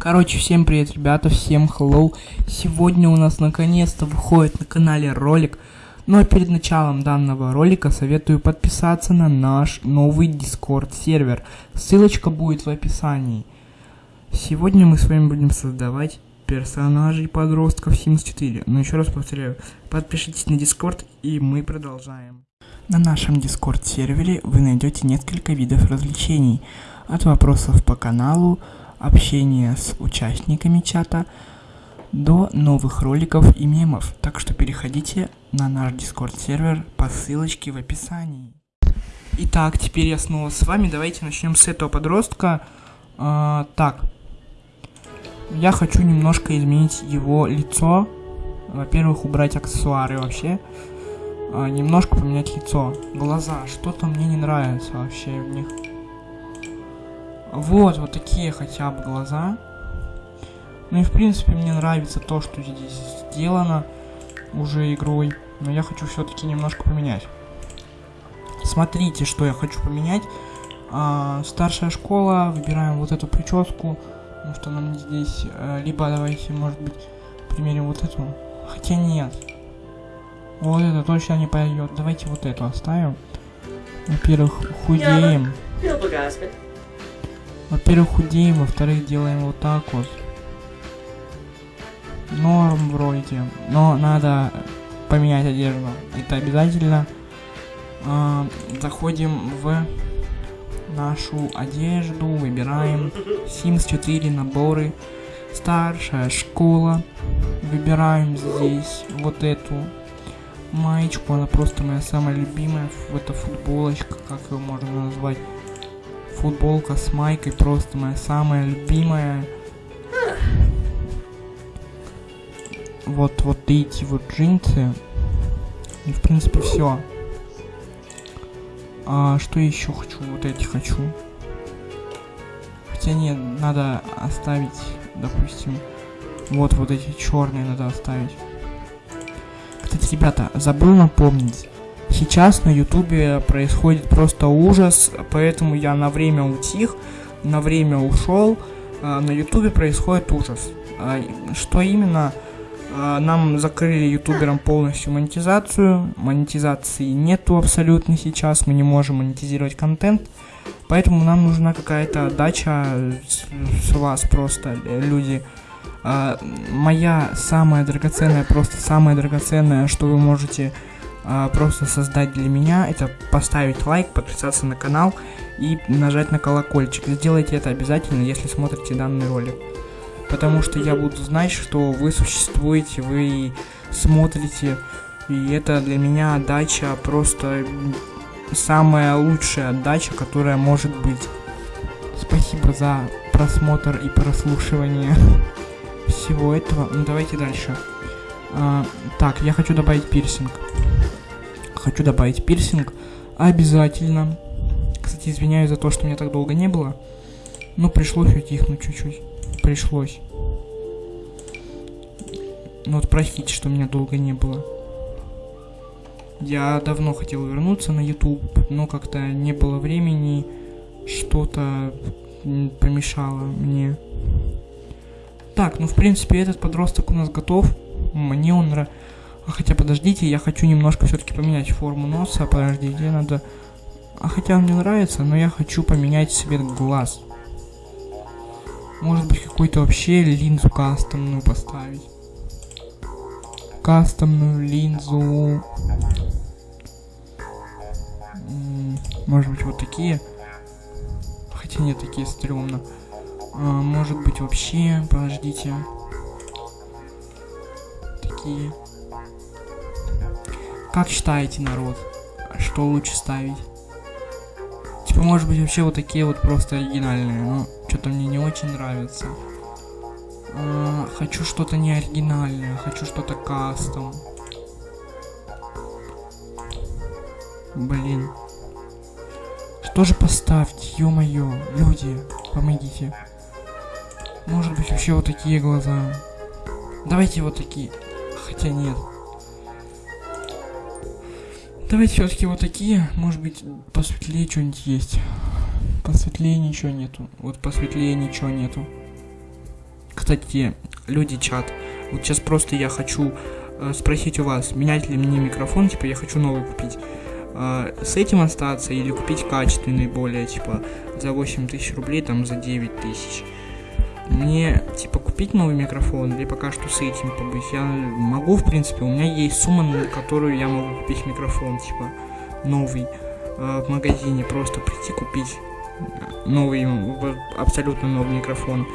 Короче, всем привет, ребята, всем hello. Сегодня у нас наконец-то выходит на канале ролик. Ну а перед началом данного ролика советую подписаться на наш новый Discord сервер. Ссылочка будет в описании. Сегодня мы с вами будем создавать персонажей подростков Sims 4. Но еще раз повторяю, подпишитесь на Discord и мы продолжаем. На нашем Discord сервере вы найдете несколько видов развлечений. От вопросов по каналу, общения с участниками чата, до новых роликов и мемов. Так что переходите на наш Discord сервер по ссылочке в описании. Итак, теперь я снова с вами. Давайте начнем с этого подростка. А, так. Я хочу немножко изменить его лицо. Во-первых, убрать аксессуары вообще. А, немножко поменять лицо. Глаза. Что-то мне не нравится вообще в них. Вот, вот такие хотя бы глаза. Ну и в принципе мне нравится то, что здесь сделано уже игрой. Но я хочу все-таки немножко поменять. Смотрите, что я хочу поменять. А, старшая школа, выбираем вот эту прическу. Потому что нам здесь... А, либо давайте, может быть, примерим вот эту. Хотя нет. Вот это точно не пойдет. Давайте вот эту оставим. Во-первых, худеем. Во-первых, худеем, во-вторых, делаем вот так вот. Норм вроде. Но надо поменять одежду. Это обязательно. А, заходим в нашу одежду, выбираем Sims 4 наборы. Старшая школа. Выбираем здесь вот эту маечку. Она просто моя самая любимая. Это футболочка, как ее можно назвать футболка с майкой просто моя самая любимая. Вот, вот эти вот джинсы. И в принципе все. А что еще хочу? Вот эти хочу. Хотя нет, надо оставить, допустим, вот вот эти черные надо оставить. Кстати, ребята, забыл напомнить. Сейчас на ютубе происходит просто ужас, поэтому я на время утих, на время ушел. А, на ютубе происходит ужас. А, что именно? А, нам закрыли ютуберам полностью монетизацию. Монетизации нету абсолютно сейчас, мы не можем монетизировать контент. Поэтому нам нужна какая-то дача с, вас просто, э, люди. Моя самая драгоценная, просто самая драгоценная, что вы можете а, просто создать для меня, это поставить лайк, подписаться на канал и нажать на колокольчик. Сделайте это обязательно, если смотрите данный ролик. Потому что я буду знать, что вы существуете, вы смотрите. И это для меня отдача просто самая лучшая отдача, которая может быть. Спасибо за просмотр и прослушивание всего этого. Ну давайте дальше. А, так, я хочу добавить пирсинг хочу добавить пирсинг обязательно. Кстати, извиняюсь за то, что меня так долго не было. Но пришлось утихнуть чуть-чуть. Пришлось. Ну вот простите, что меня долго не было. Я давно хотел вернуться на YouTube, но как-то не было времени. Что-то помешало мне. Так, ну в принципе этот подросток у нас готов. Мне он нравится. А хотя подождите, я хочу немножко все-таки поменять форму носа. Подождите, надо... А хотя он мне нравится, но я хочу поменять цвет глаз. Может быть какую-то вообще линзу кастомную поставить. Кастомную линзу. Может быть вот такие. Хотя нет, такие стрёмно. А, может быть вообще, подождите. Такие. Как считаете, народ? Что лучше ставить? Типа, может быть, вообще вот такие вот просто оригинальные, но что-то мне не очень нравится. А, хочу что-то не оригинальное, хочу что-то кастом. Блин. Что же поставить, ё-моё, люди, помогите. Может быть, вообще вот такие глаза. Давайте вот такие. Хотя нет. Давайте все-таки вот такие. Может быть, посветлее что-нибудь есть. Посветлее ничего нету. Вот посветлее ничего нету. кстати, люди, чат, вот сейчас просто я хочу э, спросить у вас, менять ли мне микрофон, типа я хочу новый купить. Э, с этим остаться или купить качественный более, типа за 8 тысяч рублей, там за 9 тысяч. Мне, типа, купить новый микрофон или пока что с этим побыть? Я могу, в принципе, у меня есть сумма, на которую я могу купить микрофон, типа, новый э, в магазине, просто прийти купить новый, абсолютно новый микрофон.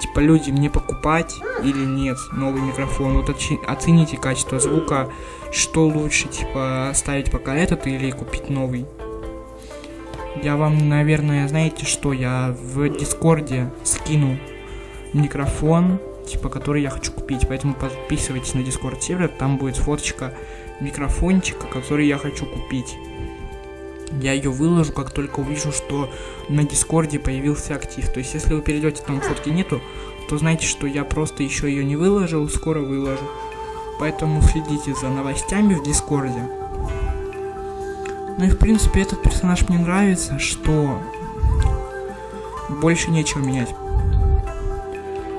Типа, люди, мне покупать или нет новый микрофон? Вот оцените качество звука, что лучше, типа, оставить пока этот или купить новый. Я вам, наверное, знаете что, я в Дискорде скину микрофон, типа, который я хочу купить. Поэтому подписывайтесь на Discord сервер, там будет фоточка микрофончика, который я хочу купить. Я ее выложу, как только увижу, что на Дискорде появился актив. То есть, если вы перейдете, там фотки нету, то знайте, что я просто еще ее не выложил, скоро выложу. Поэтому следите за новостями в Дискорде. Ну и в принципе этот персонаж мне нравится, что больше нечего менять.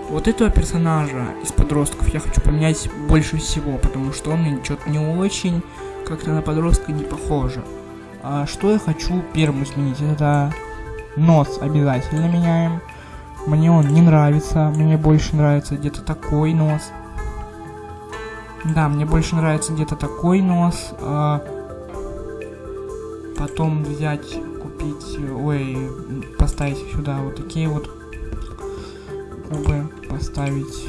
Вот этого персонажа из подростков я хочу поменять больше всего, потому что он мне что-то не очень, как-то на подростка не похоже. А что я хочу первым изменить? Это нос обязательно меняем. Мне он не нравится, мне больше нравится где-то такой нос. Да, мне больше нравится где-то такой нос. А потом взять, купить, ой, поставить сюда вот такие вот губы поставить.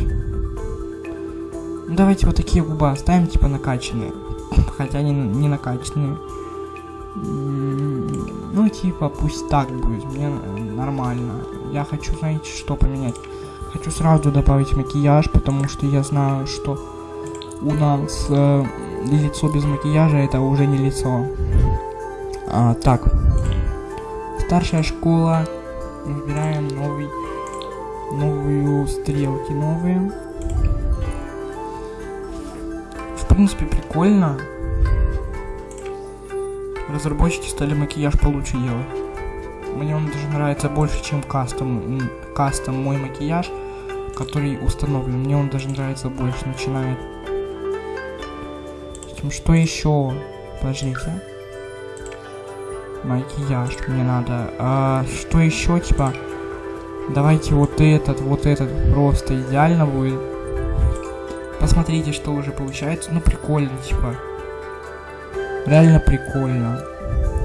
Ну, давайте вот такие губы оставим, типа накачанные. Хотя они не накачанные. Ну, типа, пусть так будет. Мне нормально. Я хочу, знаете, что поменять. Хочу сразу добавить макияж, потому что я знаю, что у нас э, лицо без макияжа это уже не лицо. А, так. Старшая школа. Выбираем новый новые стрелки новые. В принципе, прикольно. Разработчики стали макияж получше делать. Мне он даже нравится больше, чем кастом, кастом мой макияж, который установлен. Мне он даже нравится больше, начинает. Что еще? Подождите. Макияж мне надо. А, что еще, типа? Давайте вот этот, вот этот просто идеально будет. Посмотрите, что уже получается. Ну, прикольно, типа. Реально прикольно.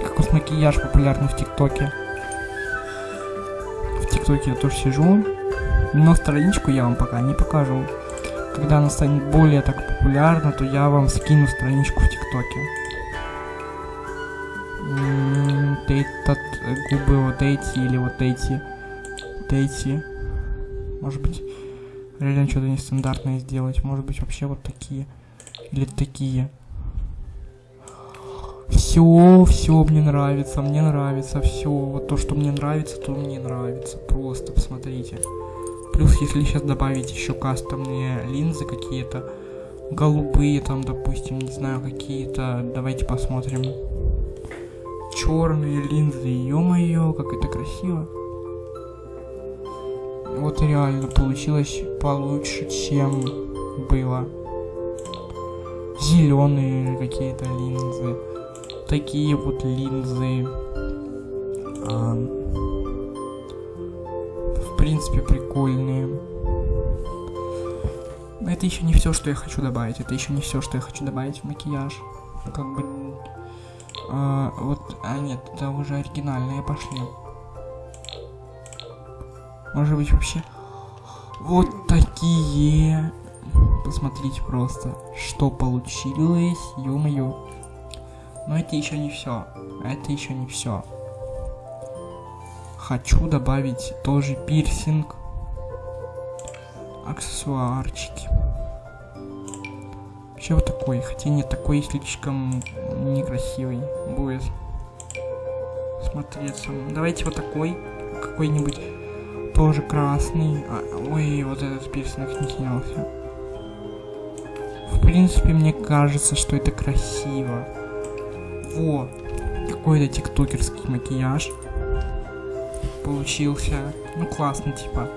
Как вот макияж популярный в ТикТоке. В ТикТоке я тоже сижу. Но страничку я вам пока не покажу. Когда она станет более так популярна, то я вам скину страничку в ТикТоке. Этот губы вот эти или вот эти эти. Может быть, реально что-то нестандартное сделать. Может быть, вообще вот такие. Или такие. Все, все мне нравится, мне нравится, все. Вот то, что мне нравится, то мне нравится. Просто посмотрите. Плюс, если сейчас добавить еще кастомные линзы какие-то, голубые там, допустим, не знаю, какие-то, давайте посмотрим. Черные линзы, ё-моё, как это красиво. Вот реально получилось получше, чем было. Зеленые какие-то линзы. Такие вот линзы. А, в принципе, прикольные. Это еще не все, что я хочу добавить. Это еще не все, что я хочу добавить в макияж. Как бы... А, вот... А, нет, это уже оригинальные пошли. Может быть вообще вот такие. Посмотрите просто, что получилось, ё-моё. Но это еще не все. Это еще не все. Хочу добавить тоже пирсинг. Аксессуарчики. Вообще вот такой. Хотя нет, такой слишком некрасивый будет смотреться. Давайте вот такой. Какой-нибудь тоже красный. А, ой, вот этот пирсинг не снялся. В принципе, мне кажется, что это красиво. Во, какой-то тиктокерский макияж получился. Ну, классно, типа.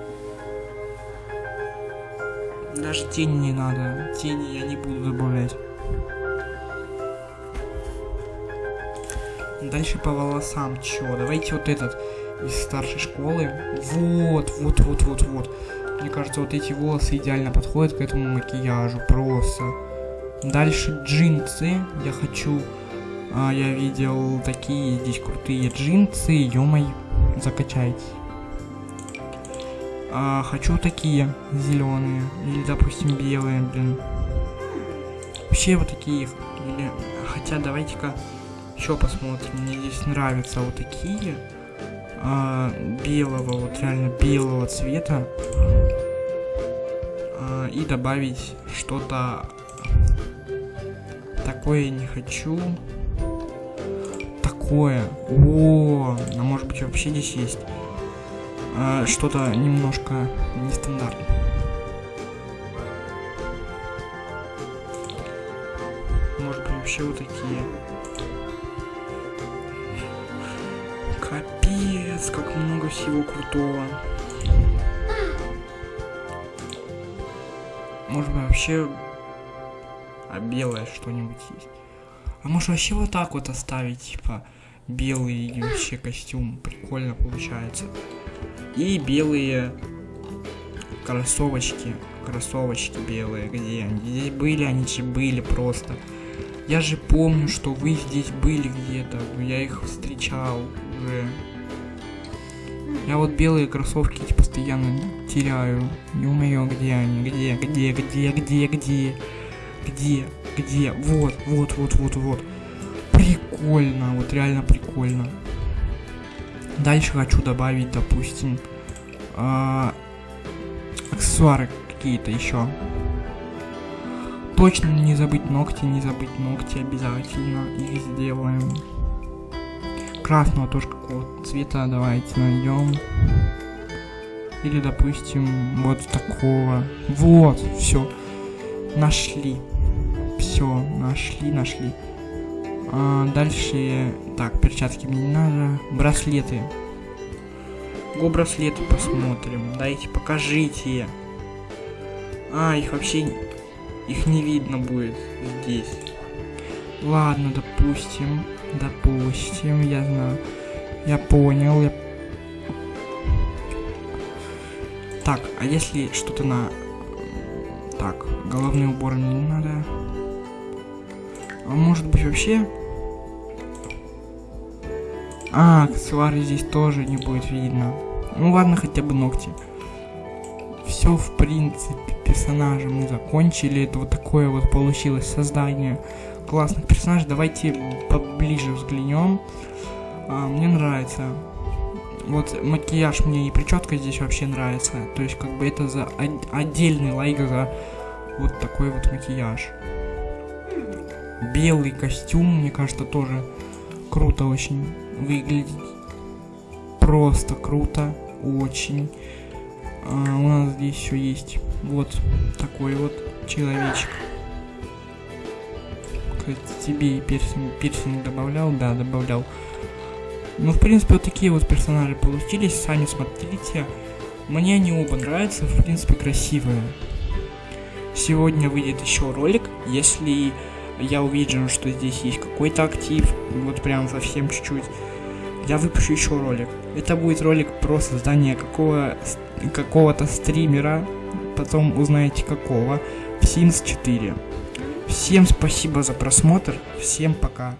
Даже тени не надо. Тени я не буду добавлять. Дальше по волосам. Чё? Давайте вот этот из старшей школы. Вот, вот, вот, вот, вот. Мне кажется, вот эти волосы идеально подходят к этому макияжу. Просто. Дальше джинсы. Я хочу... А, я видел такие здесь крутые джинсы. Ё-моё, закачайте. А, хочу такие зеленые. Или, допустим, белые, блин. Вообще вот такие. Или... Хотя давайте-ка еще посмотрим. Мне здесь нравятся вот такие. А, белого, вот реально белого цвета. А, и добавить что-то такое не хочу. Такое. О, а может быть вообще здесь есть а, что-то немножко нестандартное. Может быть вообще вот такие. Капец, как много всего крутого. Может быть вообще а белое что-нибудь есть. А может вообще вот так вот оставить, типа, белый вообще костюм. Прикольно получается. И белые кроссовочки. Кроссовочки белые. Где они? Здесь были, они же были просто. Я же помню, что вы здесь были где-то. Я их встречал уже. Я вот белые кроссовки эти постоянно теряю. Не умею, где они, где, где, где, где, где, где, где. Вот, вот, вот, вот, вот. Прикольно, вот реально прикольно. Дальше хочу добавить, допустим, э, аксессуары какие-то еще. Точно не забыть ногти, не забыть ногти обязательно. Их сделаем. Красного тоже какого цвета давайте найдем. Или, допустим, вот такого. Вот, все. Нашли. Все, нашли, нашли. А, дальше, так, перчатки мне не надо. Браслеты. Го браслеты посмотрим. Дайте, покажите. А, их вообще, их не видно будет здесь. Ладно, допустим, допустим, я знаю. Я понял, я... Так, а если что-то на... Так, головные уборы мне не надо. А может быть вообще... А, аксессуары здесь тоже не будет видно. Ну ладно, хотя бы ногти. Все, в принципе, персонажа мы закончили. Это вот такое вот получилось создание классных персонажей. Давайте поближе взглянем. А, мне нравится. Вот макияж мне и прическа здесь вообще нравится. То есть, как бы это за отдельный лайк за вот такой вот макияж белый костюм, мне кажется, тоже круто очень выглядит. Просто круто, очень. А, у нас здесь еще есть вот такой вот человечек. Кстати, тебе и пирсинг, пирсинг добавлял? Да, добавлял. Ну, в принципе, вот такие вот персонажи получились. Сами смотрите. Мне они оба нравятся, в принципе, красивые. Сегодня выйдет еще ролик, если я увижу, что здесь есть какой-то актив, вот прям совсем чуть-чуть, я выпущу еще ролик. Это будет ролик про создание какого, какого-то стримера, потом узнаете какого, в Sims 4. Всем спасибо за просмотр, всем пока.